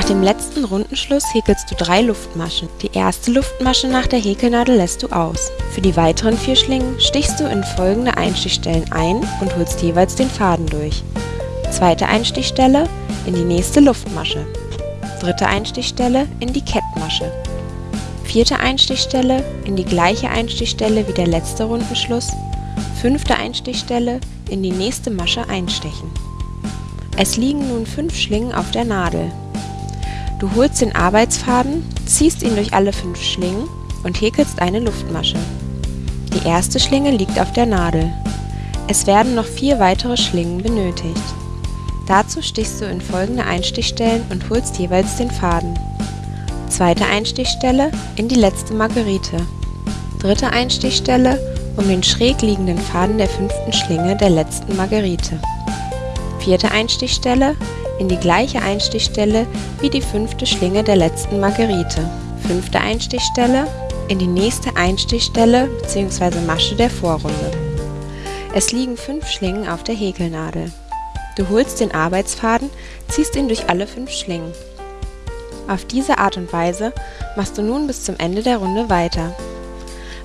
dem letzten Rundenschluss häkelst du drei Luftmaschen. Die erste Luftmasche nach der Häkelnadel lässt du aus. Für die weiteren vier Schlingen stichst du in folgende Einstichstellen ein und holst jeweils den Faden durch. Zweite Einstichstelle in die nächste Luftmasche. Dritte Einstichstelle in die Kettmasche. Vierte Einstichstelle in die gleiche Einstichstelle wie der letzte Rundenschluss. Fünfte Einstichstelle in die nächste Masche einstechen. Es liegen nun fünf Schlingen auf der Nadel. Du holst den Arbeitsfaden, ziehst ihn durch alle fünf Schlingen und häkelst eine Luftmasche. Die erste Schlinge liegt auf der Nadel. Es werden noch vier weitere Schlingen benötigt. Dazu stichst du in folgende Einstichstellen und holst jeweils den Faden. Zweite Einstichstelle in die letzte Margerite. Dritte Einstichstelle um den schräg liegenden Faden der fünften Schlinge der letzten Margerite. Vierte Einstichstelle in die gleiche Einstichstelle wie die fünfte Schlinge der letzten Margerite. Fünfte Einstichstelle in die nächste Einstichstelle bzw. Masche der Vorrunde. Es liegen fünf Schlingen auf der Häkelnadel. Du holst den Arbeitsfaden, ziehst ihn durch alle fünf Schlingen. Auf diese Art und Weise machst du nun bis zum Ende der Runde weiter.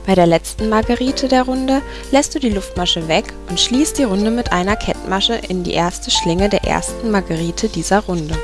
Bei der letzten Margerite der Runde lässt du die Luftmasche weg und schließt die Runde mit einer Kettmasche in die erste Schlinge der ersten Margerite dieser Runde